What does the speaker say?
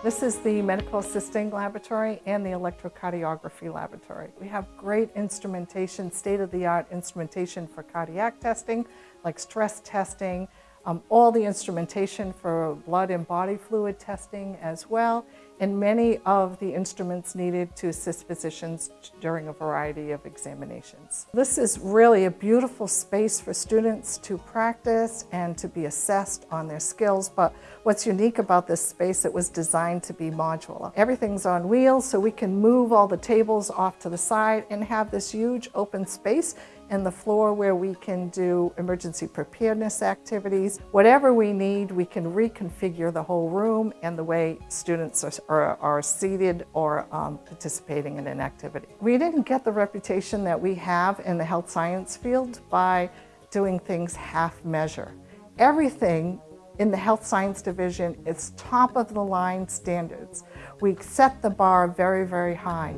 This is the medical assisting laboratory and the electrocardiography laboratory. We have great instrumentation, state-of-the-art instrumentation for cardiac testing, like stress testing, um, all the instrumentation for blood and body fluid testing as well, and many of the instruments needed to assist physicians during a variety of examinations. This is really a beautiful space for students to practice and to be assessed on their skills, but what's unique about this space, it was designed to be modular. Everything's on wheels, so we can move all the tables off to the side and have this huge open space and the floor where we can do emergency preparedness activities. Whatever we need, we can reconfigure the whole room and the way students are, are, are seated or um, participating in an activity. We didn't get the reputation that we have in the health science field by doing things half measure. Everything in the health science division is top of the line standards. We set the bar very, very high.